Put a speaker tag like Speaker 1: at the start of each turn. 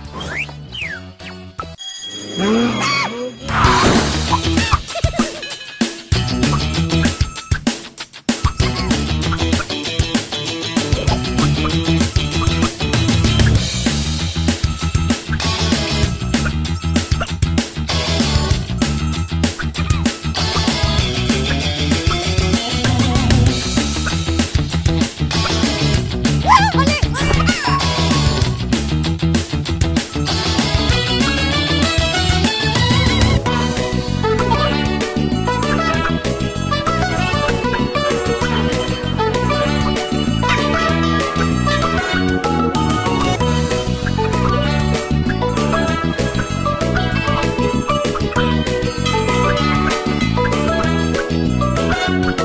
Speaker 1: はい。Thank you.